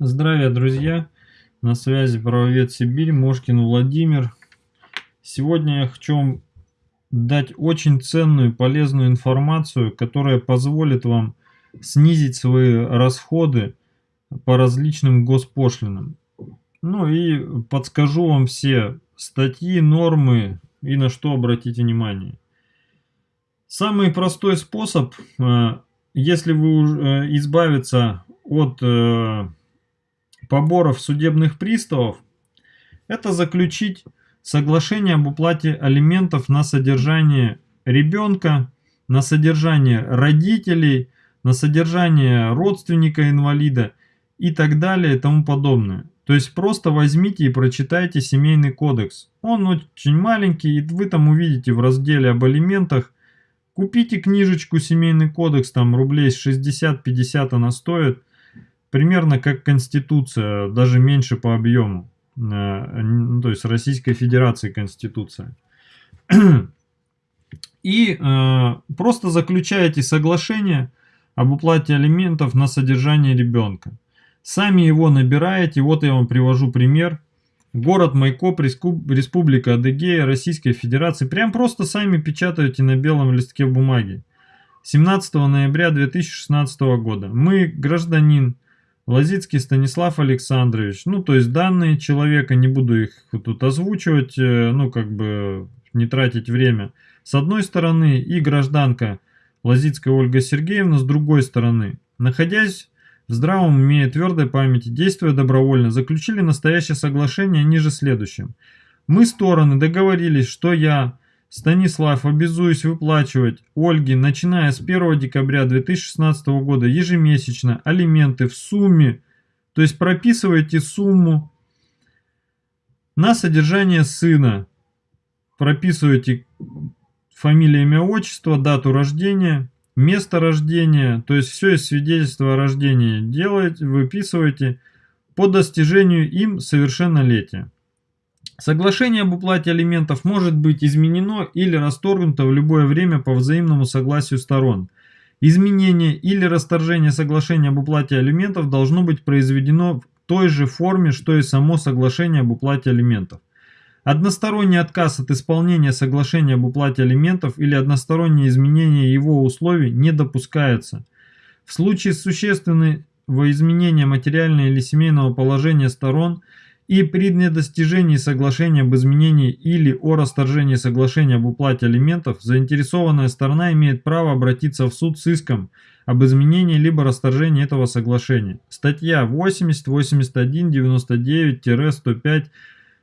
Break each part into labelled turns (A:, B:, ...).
A: Здравия, друзья! На связи правовед Сибирь, Мошкин Владимир. Сегодня я хочу вам дать очень ценную и полезную информацию, которая позволит вам снизить свои расходы по различным госпошлинам. Ну и подскажу вам все статьи, нормы и на что обратить внимание. Самый простой способ, э, если вы э, избавиться от э, поборов судебных приставов – это заключить соглашение об уплате алиментов на содержание ребенка, на содержание родителей, на содержание родственника инвалида и так далее и тому подобное. То есть просто возьмите и прочитайте семейный кодекс. Он очень маленький, и вы там увидите в разделе об алиментах. Купите книжечку семейный кодекс, там рублей 60-50 она стоит примерно как Конституция, даже меньше по объему. Э, ну, то есть Российской Федерации Конституция. И э, просто заключаете соглашение об уплате алиментов на содержание ребенка. Сами его набираете, вот я вам привожу пример. Город Майкоп, Республика Адыгея, Российской Федерации. Прям просто сами печатаете на белом листке бумаги. 17 ноября 2016 года. Мы, гражданин, Лазицкий Станислав Александрович. Ну, то есть данные человека, не буду их тут озвучивать, э, ну, как бы не тратить время. С одной стороны, и гражданка Лазицкая Ольга Сергеевна с другой стороны. Находясь в здравом уме и твердой памяти, действуя добровольно, заключили настоящее соглашение ниже следующим. Мы стороны договорились, что я Станислав, обязуюсь выплачивать Ольге, начиная с 1 декабря 2016 года ежемесячно алименты в сумме, то есть прописывайте сумму на содержание сына. Прописывайте фамилия, имя, отчество, дату рождения, место рождения, то есть все из свидетельства о рождении делаете, выписываете по достижению им совершеннолетия. Соглашение об уплате алиментов может быть изменено или расторгнуто в любое время по взаимному согласию сторон. Изменение или расторжение соглашения об уплате алиментов должно быть произведено в той же форме, что и само соглашение об уплате алиментов. Односторонний отказ от исполнения соглашения об уплате алиментов или одностороннее изменение его условий не допускается. В случае существенного изменения материального или семейного положения сторон – и при недостижении соглашения об изменении или о расторжении соглашения об уплате алиментов заинтересованная сторона имеет право обратиться в суд с иском об изменении либо расторжении этого соглашения. Статья 80, 81, 99-105,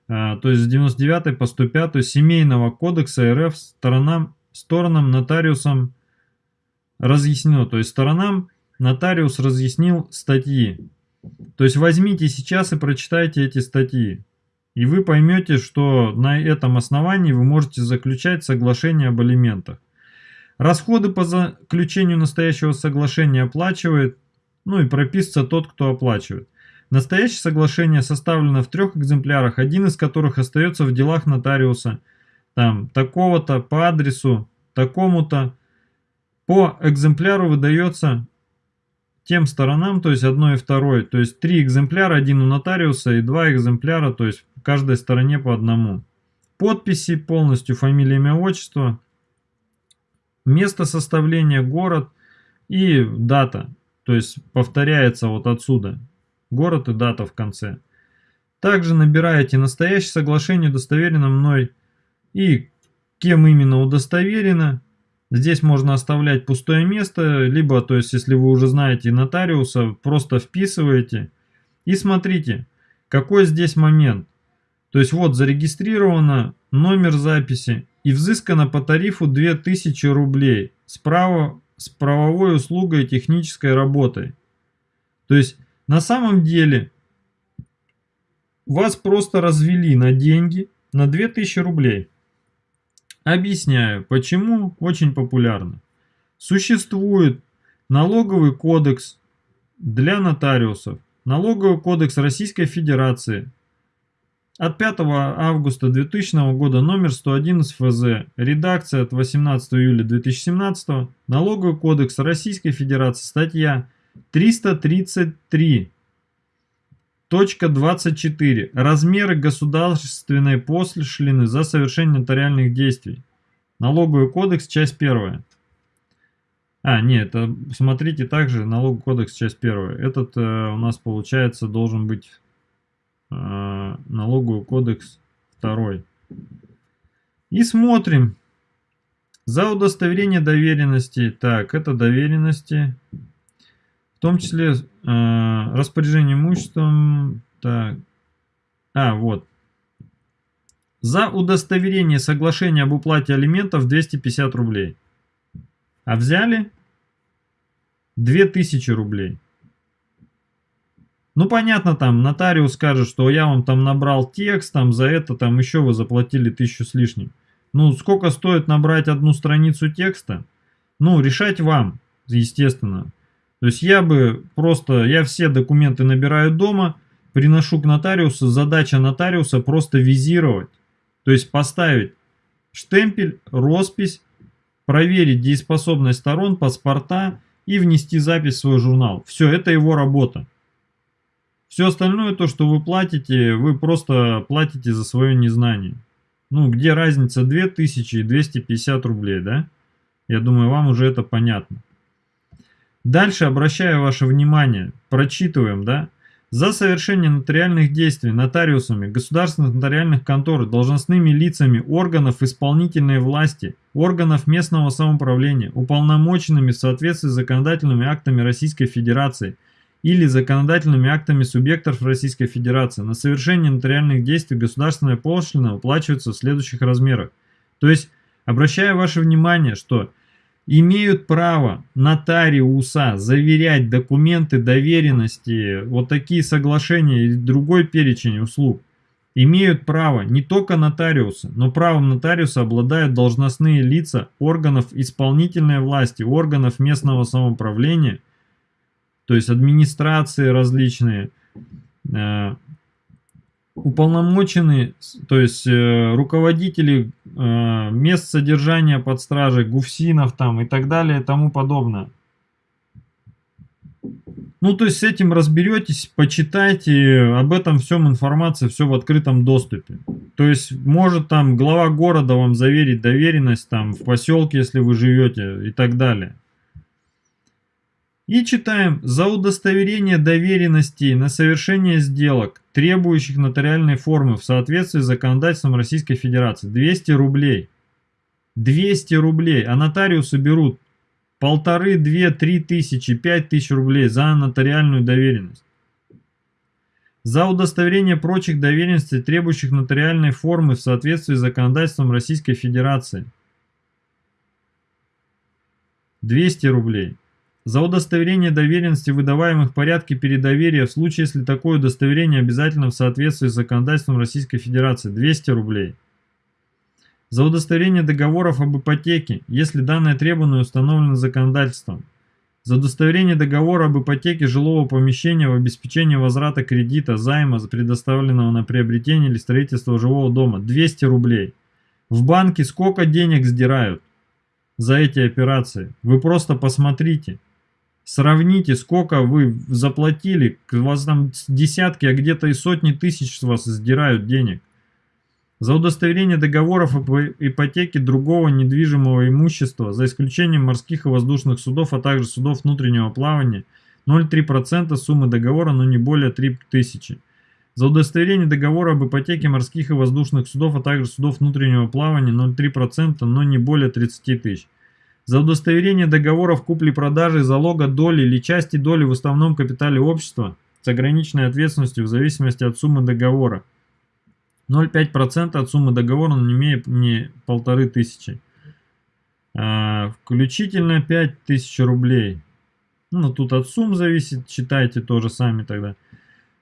A: то есть с 99 по 105 Семейного кодекса РФ сторонам, сторонам нотариусом разъяснено, то есть сторонам нотариус разъяснил статьи то есть возьмите сейчас и прочитайте эти статьи. И вы поймете, что на этом основании вы можете заключать соглашение об алиментах. Расходы по заключению настоящего соглашения оплачивает, ну и прописывается тот, кто оплачивает. Настоящее соглашение составлено в трех экземплярах, один из которых остается в делах нотариуса. Там такого-то по адресу, такому-то. По экземпляру выдается тем сторонам, то есть одной и второй, то есть три экземпляра, один у нотариуса и два экземпляра, то есть в каждой стороне по одному. Подписи полностью, фамилия, имя, отчество, место составления, город и дата, то есть повторяется вот отсюда, город и дата в конце. Также набираете настоящее соглашение, удостоверено мной и кем именно удостоверено, Здесь можно оставлять пустое место, либо, то есть, если вы уже знаете нотариуса, просто вписываете и смотрите, какой здесь момент. То есть, вот зарегистрировано номер записи и взыскано по тарифу 2000 рублей справа с правовой услугой и технической работой. То есть, на самом деле, вас просто развели на деньги на 2000 рублей. Объясняю, почему очень популярно. Существует налоговый кодекс для нотариусов, налоговый кодекс Российской Федерации от 5 августа 2000 года номер 111 ФЗ, редакция от 18 июля 2017, налоговый кодекс Российской Федерации, статья 333 Точка 24. Размеры государственной пошлины за совершение нотариальных действий. Налоговый кодекс, часть первая. А, нет, это, смотрите также налоговый кодекс, часть первая. Этот э, у нас получается должен быть э, налоговый кодекс второй. И смотрим. За удостоверение доверенности. Так, это доверенности. В том числе э, распоряжение имуществом. Так. А, вот. За удостоверение соглашения об уплате алиментов 250 рублей. А взяли 2000 рублей. Ну, понятно, там нотариус скажет, что я вам там набрал текст, там за это там еще вы заплатили тысячу с лишним. Ну, сколько стоит набрать одну страницу текста? Ну, решать вам, естественно. То есть я бы просто, я все документы набираю дома, приношу к нотариусу, задача нотариуса просто визировать. То есть поставить штемпель, роспись, проверить дееспособность сторон, паспорта и внести запись в свой журнал. Все, это его работа. Все остальное, то, что вы платите, вы просто платите за свое незнание. Ну, где разница 2000 и 250 рублей, да? Я думаю, вам уже это понятно. Дальше обращаю ваше внимание, прочитываем, да? За совершение нотариальных действий нотариусами государственных нотариальных контор, должностными лицами органов исполнительной власти, органов местного самоуправления, уполномоченными в соответствии с законодательными актами Российской Федерации или законодательными актами субъектов Российской Федерации на совершение нотариальных действий государственная пошлина уплачивается в следующих размерах. То есть, обращаю ваше внимание, что имеют право нотариуса заверять документы доверенности, вот такие соглашения и другой перечень услуг, имеют право не только нотариусы, но правом нотариуса обладают должностные лица органов исполнительной власти, органов местного самоуправления, то есть администрации различные, э, уполномоченные, то есть э, руководители э, мест содержания под стражей, гуфсинов там и так далее тому подобное. Ну, то есть с этим разберетесь, почитайте, об этом всем информация, все в открытом доступе. То есть может там глава города вам заверить доверенность там в поселке, если вы живете и так далее. И читаем «За удостоверение доверенности на совершение сделок, требующих нотариальной формы в соответствии с законодательством Российской Федерации» 200 рублей. 200 рублей, а нотариусы берут полторы, две, три тысячи, пять тысяч рублей за нотариальную доверенность. За удостоверение прочих доверенностей, требующих нотариальной формы в соответствии с законодательством Российской Федерации 200 рублей. За удостоверение доверенности, выдаваемых в порядке передоверия, в случае, если такое удостоверение обязательно в соответствии с законодательством Российской Федерации, 200 рублей. За удостоверение договоров об ипотеке, если данное требование установлено законодательством. За удостоверение договора об ипотеке жилого помещения в обеспечении возврата кредита, займа, предоставленного на приобретение или строительство жилого дома, 200 рублей. В банке сколько денег сдирают за эти операции? Вы просто посмотрите. Сравните, сколько вы заплатили, у вас там десятки, а где-то и сотни тысяч с вас сдирают денег. За удостоверение договоров об ипотеке другого недвижимого имущества, за исключением морских и воздушных судов, а также судов внутреннего плавания, 0,3% суммы договора, но не более 3000. За удостоверение договора об ипотеке морских и воздушных судов, а также судов внутреннего плавания 0,3%, но не более 30 тысяч. За удостоверение договоров купли-продажи, залога доли или части доли в основном капитале общества с ограниченной ответственностью в зависимости от суммы договора. 0,5% от суммы договора, но не имея не полторы тысячи. А, включительно 5000 рублей. Ну, тут от сумм зависит, читайте тоже сами тогда.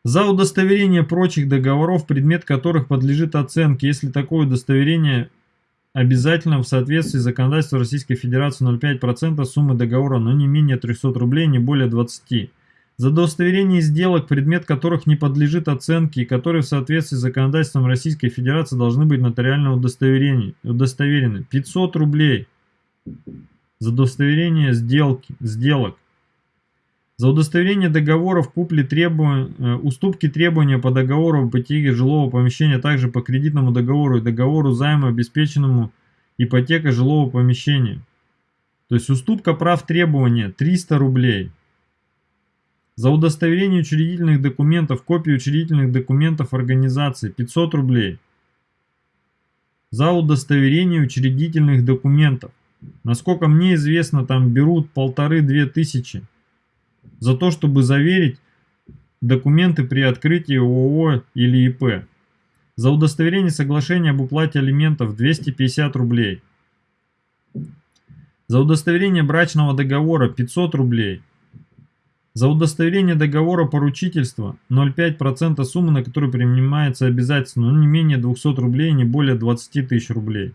A: За удостоверение прочих договоров, предмет которых подлежит оценке, если такое удостоверение обязательно в соответствии с законодательством Российской Федерации 0,5% суммы договора, но не менее 300 рублей, не более 20. За удостоверение сделок, предмет которых не подлежит оценке и которые в соответствии с законодательством Российской Федерации должны быть нотариально удостоверены. 500 рублей за удостоверение сделки, сделок. За удостоверение договоров купли требования, э, уступки требования по договору об ипотеке жилого помещения, а также по кредитному договору и договору займа, обеспеченному ипотекой жилого помещения. То есть уступка прав требования 300 рублей. За удостоверение учредительных документов, копии учредительных документов организации 500 рублей. За удостоверение учредительных документов. Насколько мне известно, там берут полторы-две тысячи за то, чтобы заверить документы при открытии ООО или ИП. За удостоверение соглашения об уплате алиментов 250 рублей. За удостоверение брачного договора 500 рублей. За удостоверение договора поручительства 0,5% суммы, на которую принимается обязательство, но не менее 200 рублей, не более 20 тысяч рублей.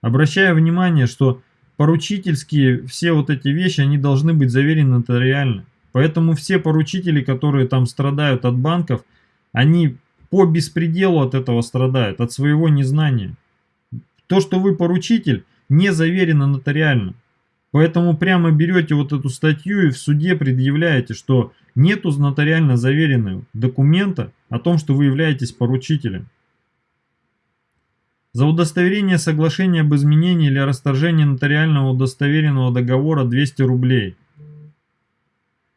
A: Обращаю внимание, что поручительские все вот эти вещи, они должны быть заверены нотариально. Поэтому все поручители, которые там страдают от банков, они по беспределу от этого страдают, от своего незнания. То, что вы поручитель, не заверено нотариально. Поэтому прямо берете вот эту статью и в суде предъявляете, что нету нотариально заверенного документа о том, что вы являетесь поручителем. За удостоверение соглашения об изменении или расторжении нотариального удостоверенного договора 200 рублей –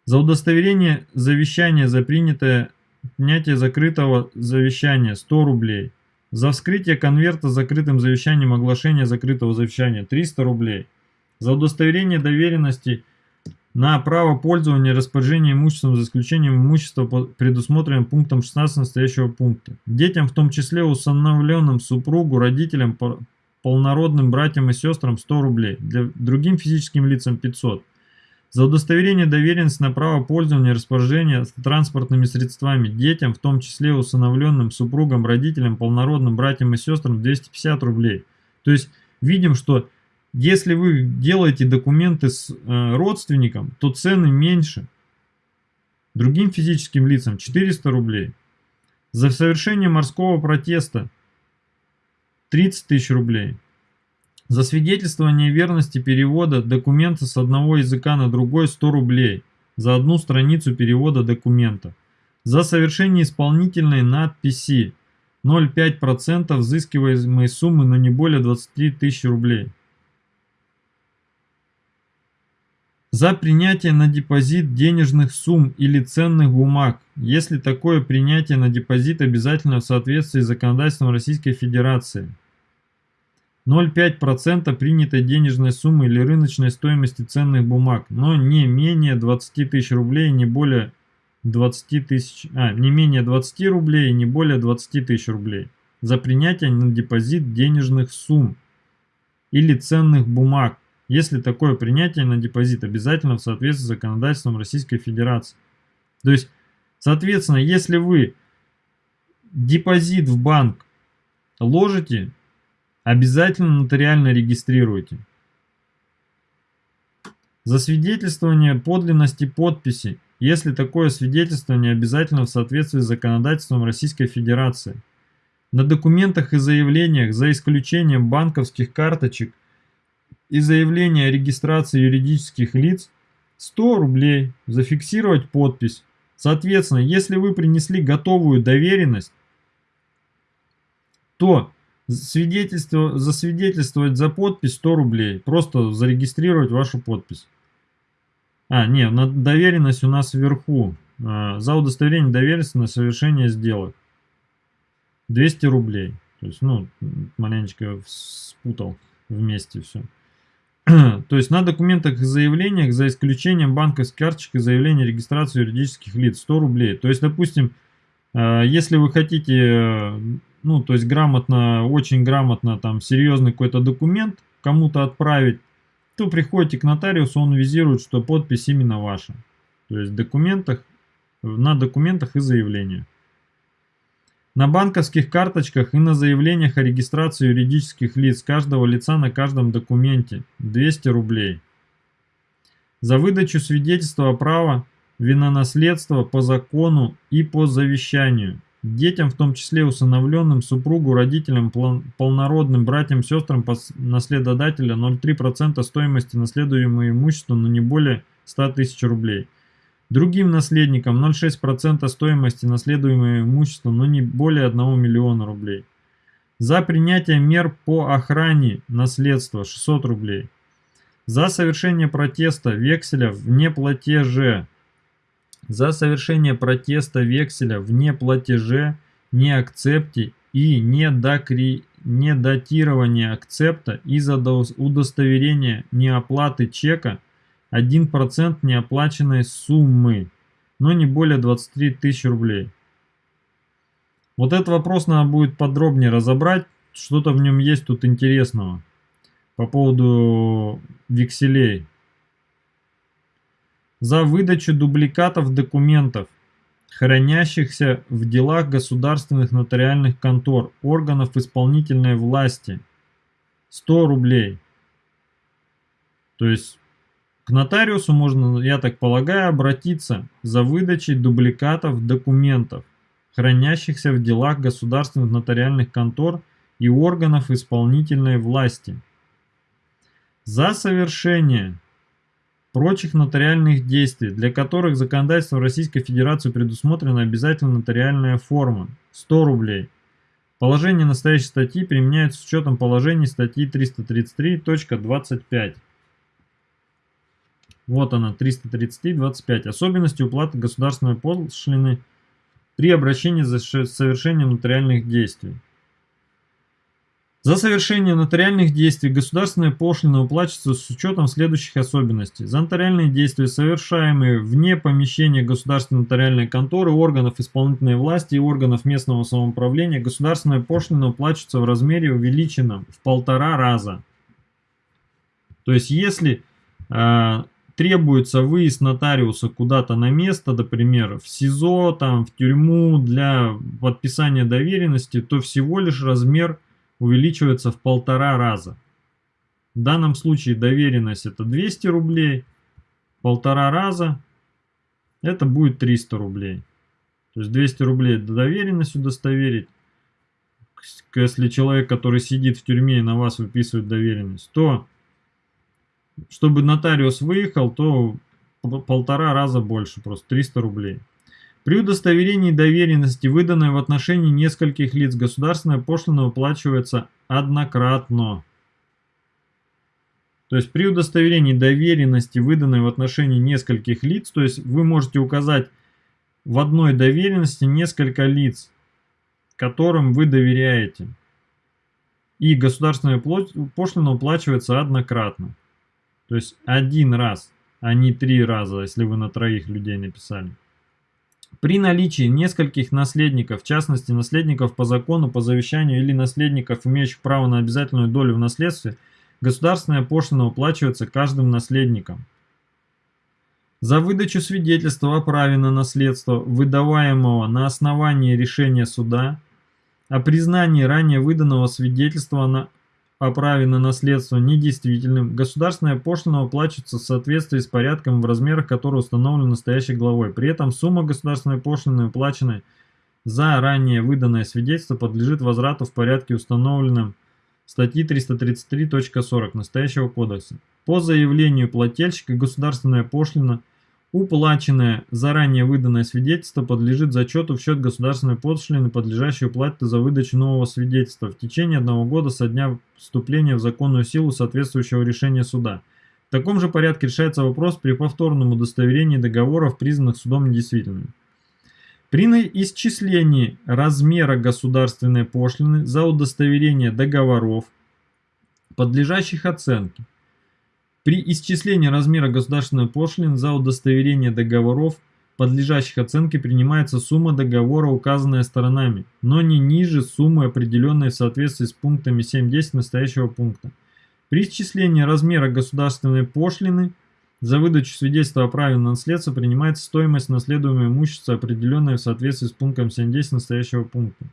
A: за удостоверение завещания за принятое принятие закрытого завещания 100 рублей. За вскрытие конверта с закрытым завещанием оглашения закрытого завещания 300 рублей. За удостоверение доверенности на право пользования и распоряжения имуществом за исключением имущества, предусмотренным пунктом 16 настоящего пункта. Детям, в том числе усыновленным супругу, родителям, полнородным братьям и сестрам 100 рублей. Для другим физическим лицам 500 за удостоверение доверенности на право пользования и распоряжения транспортными средствами детям, в том числе усыновленным, супругам, родителям, полнородным, братьям и сестрам 250 рублей. То есть видим, что если вы делаете документы с э, родственником, то цены меньше. Другим физическим лицам 400 рублей. За совершение морского протеста 30 тысяч рублей. За свидетельствование верности перевода документа с одного языка на другой 100 рублей за одну страницу перевода документа. За совершение исполнительной надписи 0,5% взыскиваемой суммы, но не более 20 тысяч рублей. За принятие на депозит денежных сумм или ценных бумаг, если такое принятие на депозит обязательно в соответствии с законодательством Российской Федерации. 0,5% принятой денежной суммы или рыночной стоимости ценных бумаг, но не менее 20 тысяч рублей, не более 20 тысяч, а, не менее 20 рублей, не более 20 тысяч рублей за принятие на депозит денежных сумм или ценных бумаг, если такое принятие на депозит обязательно в соответствии с законодательством Российской Федерации. То есть, соответственно, если вы депозит в банк ложите, Обязательно нотариально регистрируйте. Засвидетельствование подлинности подписи, если такое свидетельствование обязательно в соответствии с законодательством Российской Федерации. На документах и заявлениях, за исключением банковских карточек и заявления о регистрации юридических лиц, 100 рублей, зафиксировать подпись. Соответственно, если вы принесли готовую доверенность, то Свидетельство, засвидетельствовать за подпись 100 рублей. Просто зарегистрировать вашу подпись. А, не, доверенность у нас вверху. А, за удостоверение доверенности на совершение сделок. 200 рублей. То есть, ну, маленечко спутал вместе все. То есть на документах и заявлениях, за исключением банковских карточек и заявления регистрации юридических лиц, 100 рублей. То есть, допустим, а, если вы хотите ну, то есть грамотно, очень грамотно, там, серьезный какой-то документ кому-то отправить, то приходите к нотариусу, он визирует, что подпись именно ваша. То есть документах, на документах и заявлениях. На банковских карточках и на заявлениях о регистрации юридических лиц каждого лица на каждом документе 200 рублей. За выдачу свидетельства о праве винонаследства по закону и по завещанию Детям, в том числе усыновленным, супругу, родителям, полнородным, братьям, сестрам наследодателя 0,3% стоимости наследуемого имущества, но не более 100 тысяч рублей. Другим наследникам 0,6% стоимости наследуемого имущества, но не более 1 миллиона рублей. За принятие мер по охране наследства 600 рублей. За совершение протеста векселя в неплатеже. За совершение протеста векселя в неплатеже, неакцепте и недокри... недатирование акцепта из-за удостоверения неоплаты чека 1% неоплаченной суммы, но не более 23 тысяч рублей. Вот этот вопрос надо будет подробнее разобрать, что-то в нем есть тут интересного по поводу векселей. За выдачу дубликатов документов, хранящихся в делах государственных нотариальных контор, органов исполнительной власти, 100 рублей. То есть к нотариусу можно, я так полагаю, обратиться за выдачей дубликатов документов, хранящихся в делах государственных нотариальных контор и органов исполнительной власти за совершение прочих нотариальных действий, для которых законодательством Российской Федерации предусмотрена обязательно нотариальная форма – 100 рублей. Положение настоящей статьи применяется с учетом положений статьи 333.25. Вот она, 333.25. Особенности уплаты государственной пошлины при обращении за совершением нотариальных действий. За совершение нотариальных действий государственная пошлина уплачивается с учетом следующих особенностей. За нотариальные действия, совершаемые вне помещения государственной нотариальной конторы, органов исполнительной власти и органов местного самоуправления, государственная пошлина уплачивается в размере увеличенном в полтора раза. То есть если э, требуется выезд нотариуса куда-то на место, например, в СИЗО, там, в тюрьму для подписания доверенности, то всего лишь размер увеличивается в полтора раза. В данном случае доверенность это 200 рублей, полтора раза это будет 300 рублей. То есть 200 рублей доверенность удостоверить. Если человек, который сидит в тюрьме и на вас выписывает доверенность, то чтобы нотариус выехал, то полтора раза больше, просто 300 рублей. При удостоверении доверенности, выданной в отношении нескольких лиц, государственная пошлина выплачивается однократно. То есть при удостоверении доверенности, выданной в отношении нескольких лиц, то есть вы можете указать в одной доверенности несколько лиц, которым вы доверяете. И государственная пошлина уплачивается однократно. То есть один раз, а не три раза, если вы на троих людей написали. При наличии нескольких наследников, в частности наследников по закону, по завещанию или наследников, имеющих право на обязательную долю в наследстве, государственная пошлина уплачивается каждым наследником. За выдачу свидетельства о праве на наследство, выдаваемого на основании решения суда, о признании ранее выданного свидетельства на о праве на наследство недействительным, государственная пошлина уплачивается в соответствии с порядком в размерах, которые установлены настоящей главой. При этом сумма государственной пошлины, уплаченной за ранее выданное свидетельство, подлежит возврату в порядке, установленном статьи 333.40 настоящего кодекса. По заявлению плательщика государственная пошлина – Уплаченное заранее выданное свидетельство подлежит зачету в счет государственной пошлины, подлежащей уплате за выдачу нового свидетельства в течение одного года со дня вступления в законную силу соответствующего решения суда. В таком же порядке решается вопрос при повторном удостоверении договоров, признанных судом недействительными. При исчислении размера государственной пошлины за удостоверение договоров, подлежащих оценке, при исчислении размера государственной пошлины за удостоверение договоров, подлежащих оценке, принимается сумма договора, указанная сторонами, но не ниже суммы, определенной в соответствии с пунктами 7.10 настоящего пункта. При исчислении размера государственной пошлины за выдачу свидетельства о праве на наследство принимается стоимость наследуемого имущества, определенная в соответствии с пунктом 7.10 настоящего пункта.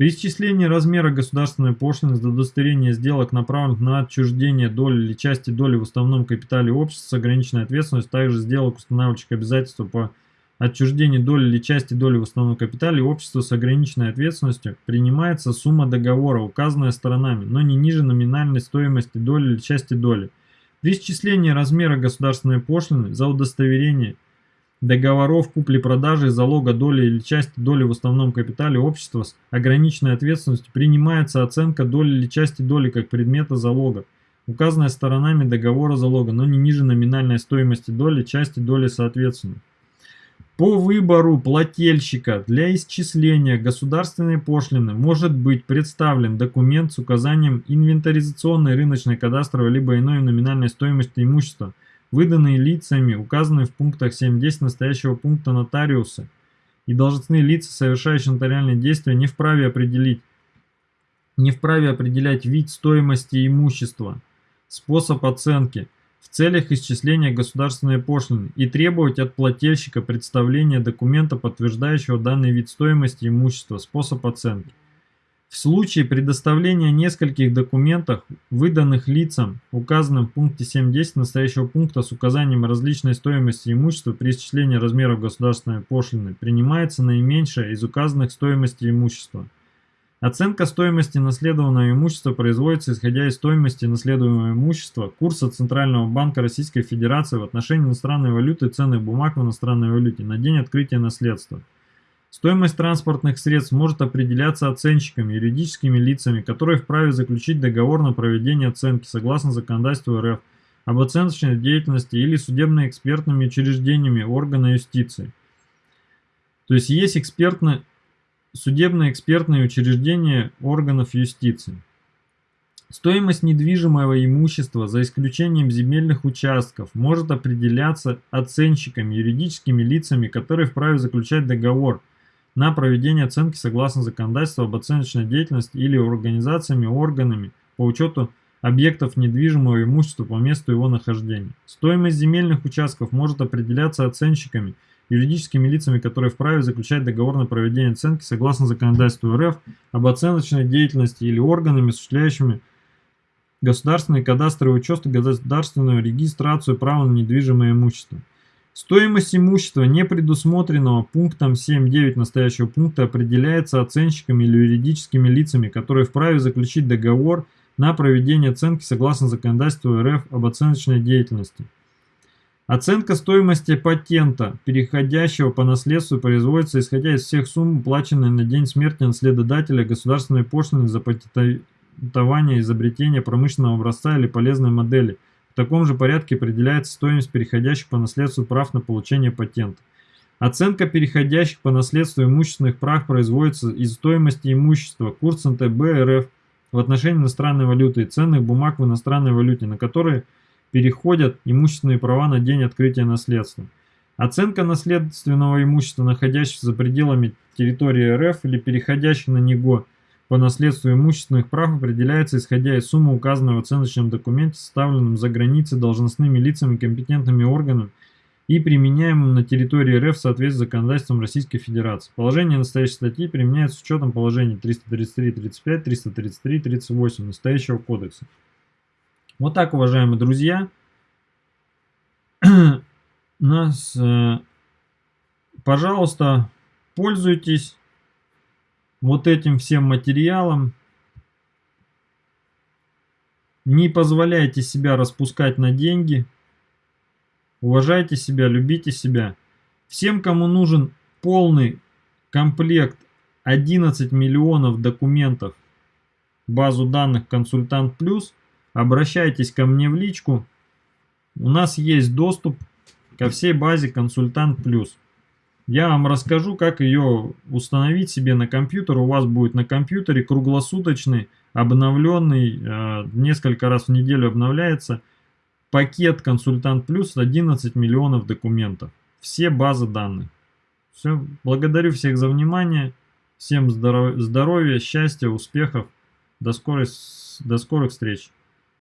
A: При исчислении размера государственной пошлины за удостоверение сделок, направленных на отчуждение доли или части доли в уставном капитале общества с ограниченной ответственностью, также сделок, устанавливающих обязательства по отчуждению доли или части доли в уставном капитале общества с ограниченной ответственностью, принимается сумма договора, указанная сторонами, но не ниже номинальной стоимости доли или части доли. При исчислении размера государственной пошлины за удостоверение договоров купли-продажи, залога доли или части доли в основном капитале общества с ограниченной ответственностью принимается оценка доли или части доли как предмета залога, указанная сторонами договора залога, но не ниже номинальной стоимости доли, части доли соответственно. По выбору плательщика для исчисления государственной пошлины может быть представлен документ с указанием инвентаризационной рыночной кадастровой либо иной номинальной стоимости имущества, выданные лицами, указанные в пунктах 7.10 настоящего пункта нотариусы и должностные лица, совершающие нотариальные действия, не вправе определить, не вправе определять вид стоимости имущества, способ оценки – в целях исчисления государственной пошлины и требовать от плательщика представления документа, подтверждающего данный вид стоимости имущества, способ оценки. В случае предоставления нескольких документов, выданных лицам, указанным в пункте 7.10 настоящего пункта с указанием различной стоимости имущества при исчислении размеров государственной пошлины, принимается наименьшая из указанных стоимости имущества – Оценка стоимости наследованного имущества производится исходя из стоимости наследуемого имущества, курса Центрального банка Российской Федерации в отношении иностранной валюты и ценных бумаг в иностранной валюте на день открытия наследства. Стоимость транспортных средств может определяться оценщиками, юридическими лицами, которые вправе заключить договор на проведение оценки согласно законодательству РФ об оценочной деятельности или судебно-экспертными учреждениями органа юстиции. То есть есть экспертно судебно-экспертные учреждения органов юстиции. Стоимость недвижимого имущества, за исключением земельных участков, может определяться оценщиками, юридическими лицами, которые вправе заключать договор на проведение оценки согласно законодательству об оценочной деятельности или организациями, органами по учету объектов недвижимого имущества по месту его нахождения. Стоимость земельных участков может определяться оценщиками, юридическими лицами, которые вправе заключать договор на проведение оценки согласно законодательству РФ об оценочной деятельности или органами, осуществляющими государственный кадастровый учет и государственную регистрацию права на недвижимое имущество. Стоимость имущества, не предусмотренного пунктом 7.9 настоящего пункта, определяется оценщиками или юридическими лицами, которые вправе заключить договор на проведение оценки согласно законодательству РФ об оценочной деятельности. Оценка стоимости патента, переходящего по наследству, производится исходя из всех сумм, уплаченных на день смерти наследодателя государственной пошлины за патентование изобретения промышленного образца или полезной модели. Таком же порядке определяется стоимость переходящих по наследству прав на получение патента. Оценка переходящих по наследству имущественных прав производится из стоимости имущества, курс НТБ РФ в отношении иностранной валюты и ценных бумаг в иностранной валюте, на которые – переходят имущественные права на день открытия наследства. Оценка наследственного имущества, находящегося за пределами территории РФ или переходящих на него по наследству имущественных прав определяется исходя из суммы, указанной в оценочном документе, составленном за границей должностными лицами компетентными органами и применяемым на территории РФ в соответствии с законодательством Российской Федерации. Положение настоящей статьи применяется с учетом положений 333-35, 333-38 настоящего кодекса. Вот так, уважаемые друзья, нас, э, пожалуйста, пользуйтесь вот этим всем материалом. Не позволяйте себя распускать на деньги. Уважайте себя, любите себя. Всем, кому нужен полный комплект 11 миллионов документов, базу данных «Консультант Плюс», обращайтесь ко мне в личку. У нас есть доступ ко всей базе Консультант Плюс. Я вам расскажу, как ее установить себе на компьютер. У вас будет на компьютере круглосуточный, обновленный, э, несколько раз в неделю обновляется пакет Консультант Плюс 11 миллионов документов. Все базы данных. Все. Благодарю всех за внимание. Всем здоровья, счастья, успехов. До, скорой, до скорых встреч.